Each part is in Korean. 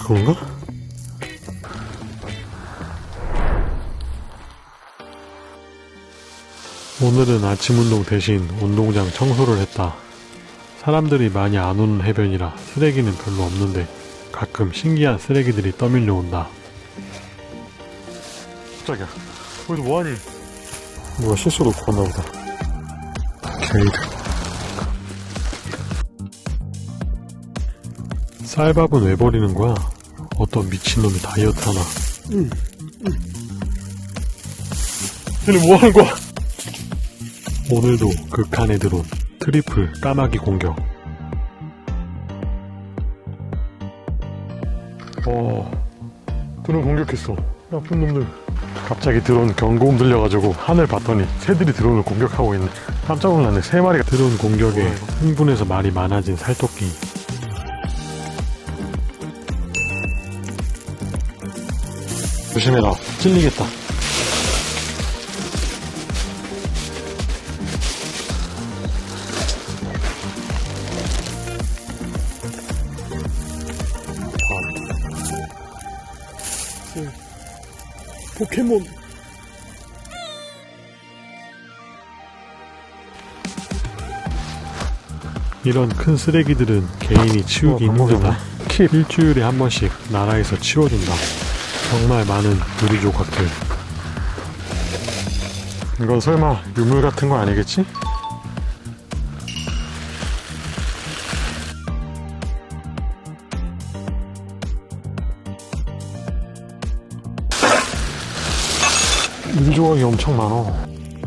그건가? 오늘은 아침 운동 대신 운동장 청소를 했다. 사람들이 많이 안 오는 해변이라 쓰레기는 별로 없는데 가끔 신기한 쓰레기들이 떠밀려 온다. 깜짝이야. 거기서 뭐하니? 누가 실수로 왔나 보다. 게이드. 쌀밥은 왜 버리는 거야? 어떤 미친놈이 다이어트 하나. 얘네 뭐 하는 거야? 오늘도 극한에 들어온 트리플 까마귀 공격. 어, 드론 공격했어. 나쁜 놈들. 갑자기 드론 경고음 들려가지고 하늘 봤더니 새들이 드론을 공격하고 있네. 깜짝 놀랐네. 세 마리가 드론 공격에 흥분해서 말이 많아진 살토끼. 조심해라. 찔리겠다. 포켓몬. 이런 큰 쓰레기들은 개인이 치우기 어, 힘들다. 킵 일주일에 한 번씩 나라에서 치워준다. 정말 많은 유리 조각들. 이건 설마 유물 같은 거 아니겠지? 유리 조각이 엄청 많어.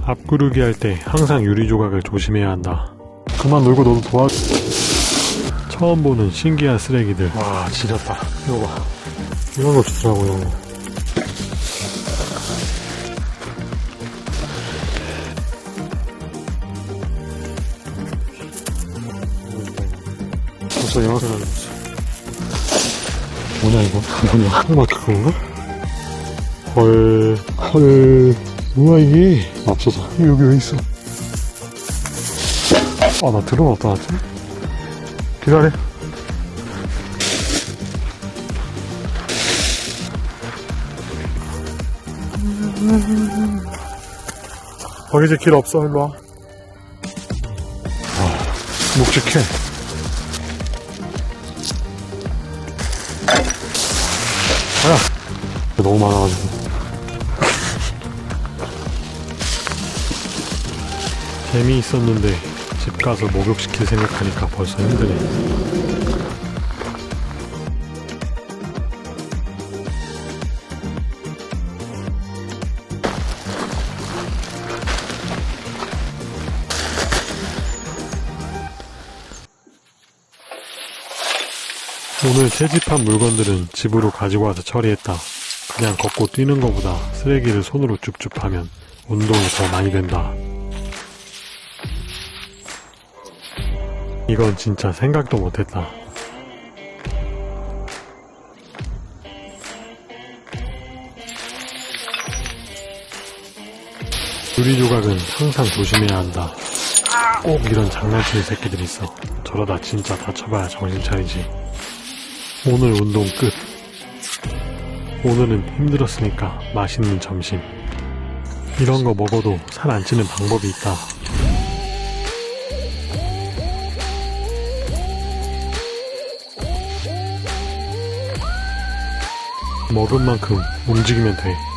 앞구르기 할 때 항상 유리 조각을 조심해야 한다. 그만 놀고 너도 도와줘. 처음 보는 신기한 쓰레기들. 와, 지렸다. 이거 봐. 이런 거 좋더라고, 이런 거. 벌써 이만큼 날렸어. 뭐냐, 이거? 뭐냐? 한마 그건가? 헐, 헐. 뭐야, 이게? 앞서서. 여기 왜 있어? 아, 나 어디다 놨지? 기다려. 거기 이제 길 없어, 일로 와. 아, 묵직해. 아야, 너무 많아가지고. 재미있었는데 집 가서 목욕시킬 생각하니까 벌써 힘드네. 오늘 채집한 물건들은 집으로 가지고 와서 처리했다. 그냥 걷고 뛰는 것보다 쓰레기를 손으로 줍줍하면 운동이 더 많이 된다. 이건 진짜 생각도 못했다. 유리 조각은 항상 조심해야 한다. 꼭 이런 장난치는 새끼들이 있어. 저러다 진짜 다쳐봐야 정신 차리지. 오늘 운동 끝. 오늘은 힘들었으니까 맛있는 점심. 이런 거 먹어도 살 안 찌는 방법이 있다. 먹은 만큼 움직이면 돼.